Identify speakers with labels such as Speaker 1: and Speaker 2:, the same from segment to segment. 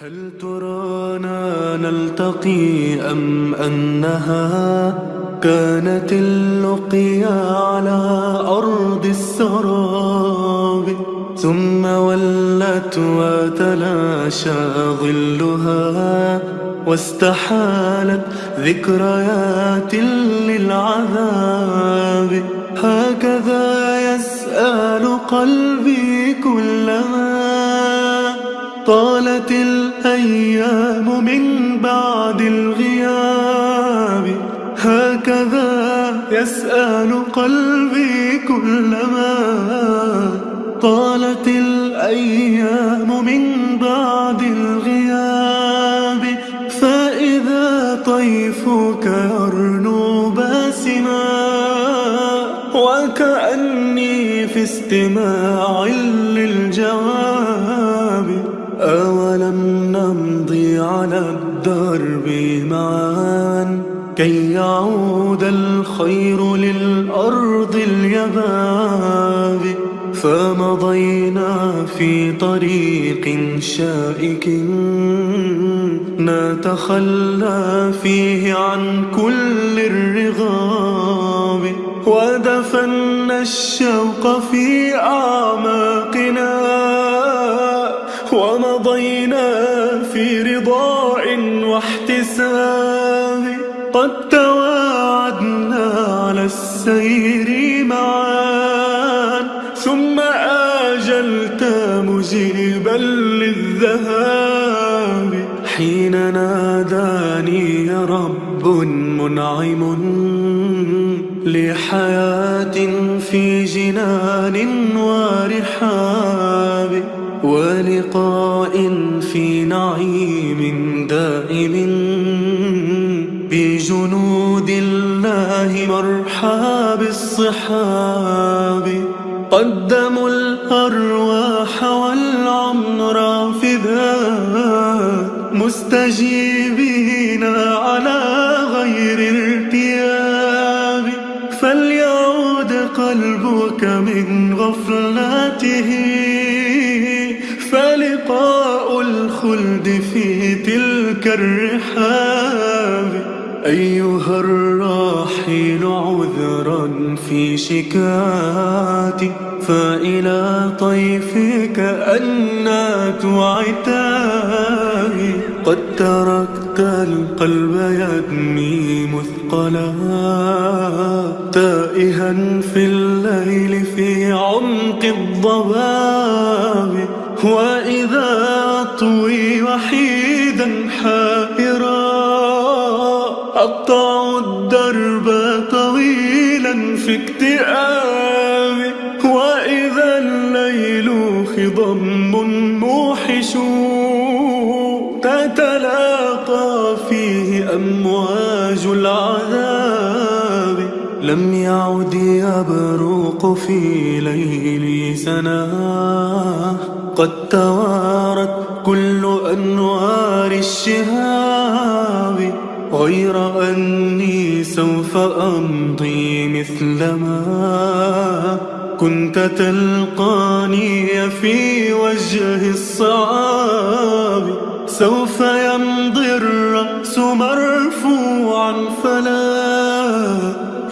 Speaker 1: هل ترانا نلتقي أم أنها كانت اللقيا على أرض السراب؟ ثم ولت وتلاشى ظلها واستحالت ذكريات للعذاب. هكذا يسأل قلبي كلما طالت الأيام من بعد الغياب. هكذا يسأل قلبي كلما طالت الأيام من بعد الغياب. فإذا طيفك يرنو باسما وكأني في استماع للجواب. أولم نمضي على الدرب معا. كي يعود الخير للأرض اليباب فمضينا في طريق شائك. نتخلى فيه عن كل الرغاب. ودفنا الشوق في أعماقنا. ومضينا تواعدنا على السير معا. ثم آجلت مجيبا للذهاب. حين ناداني رب منعم لحياة في جنان ورحاب ولقاء في نعيم دائم بجنود الله مرحى بالصحاب قدموا الأرواح والعمر فداء مستجيبين على غير ارتياب. فليعود قلبك من غفلته فلقاء الخلد في تلك الرحاب. أيها الراحل عذرا في شكاتي فإلى طيفك أنات عتابي قد تركت القلب يدمي مثقلا تائها في الليل في عمق الضباب وإذا أطوي وحيدا حائرا أقطع الدرب طويلا في اكتئاب وإذا الليل خضم موحش تتلاقى فيه أمواج العذاب. لم يعد يبرق في ليلي سناه قد توارت كل أنوار الشهاب. غير أني سوف أمضي مثلما كنت تلقاني في وجه الصعاب. سوف يمضي الرأس مرفوعا فلا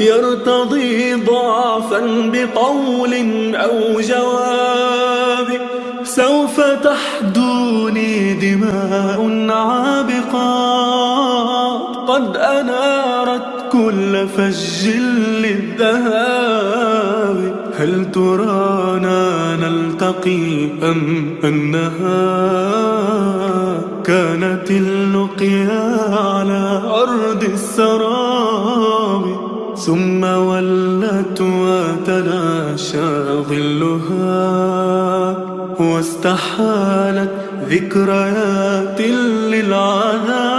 Speaker 1: يرتضي ضعفا بقول أو جواب. سوف تحدوني دماء عابقات قد أنارت كل فج للذهاب. هل ترانا نلتقي أم أنها كانت اللقيا على أرض السراب؟ ثم ولت وتلاشى ظلها واستحالت ذكريات للعذاب.